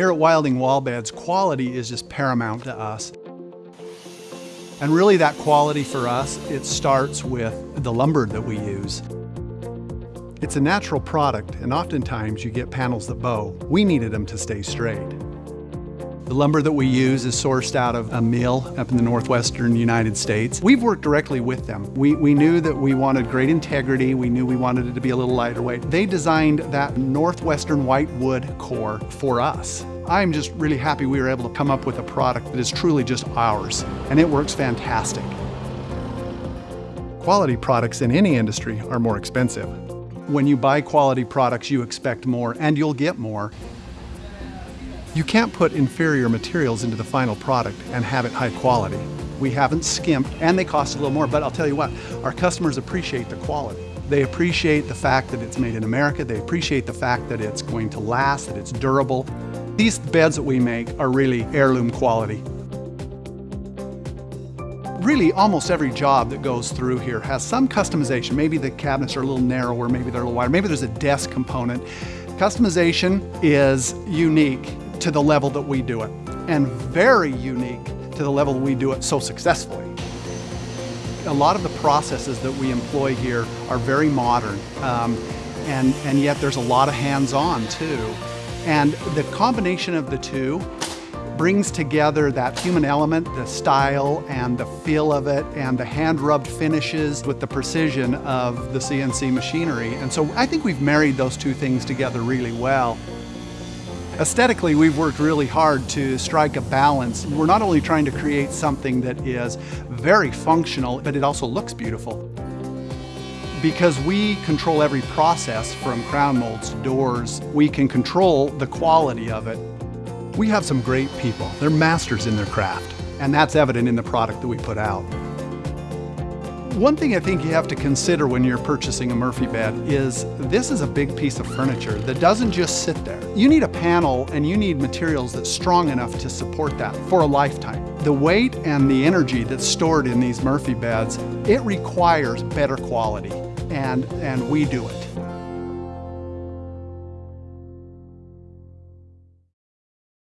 Here at Wilding Wall Beds, quality is just paramount to us. And really that quality for us, it starts with the lumber that we use. It's a natural product, and oftentimes you get panels that bow. We needed them to stay straight. The lumber that we use is sourced out of a mill up in the northwestern United States. We've worked directly with them. We, we knew that we wanted great integrity. We knew we wanted it to be a little lighter weight. They designed that northwestern white wood core for us. I'm just really happy we were able to come up with a product that is truly just ours, and it works fantastic. Quality products in any industry are more expensive. When you buy quality products, you expect more, and you'll get more. You can't put inferior materials into the final product and have it high quality. We haven't skimped and they cost a little more, but I'll tell you what, our customers appreciate the quality. They appreciate the fact that it's made in America. They appreciate the fact that it's going to last, that it's durable. These beds that we make are really heirloom quality. Really, almost every job that goes through here has some customization. Maybe the cabinets are a little narrower, maybe they're a little wider, maybe there's a desk component. Customization is unique to the level that we do it, and very unique to the level we do it so successfully. A lot of the processes that we employ here are very modern, um, and, and yet there's a lot of hands-on too. And the combination of the two brings together that human element, the style and the feel of it, and the hand-rubbed finishes with the precision of the CNC machinery. And so I think we've married those two things together really well. Aesthetically, we've worked really hard to strike a balance. We're not only trying to create something that is very functional, but it also looks beautiful. Because we control every process from crown molds to doors, we can control the quality of it. We have some great people. They're masters in their craft, and that's evident in the product that we put out. One thing I think you have to consider when you're purchasing a Murphy bed is this is a big piece of furniture that doesn't just sit there. You need a panel and you need materials that's strong enough to support that for a lifetime. The weight and the energy that's stored in these Murphy beds, it requires better quality and, and we do it.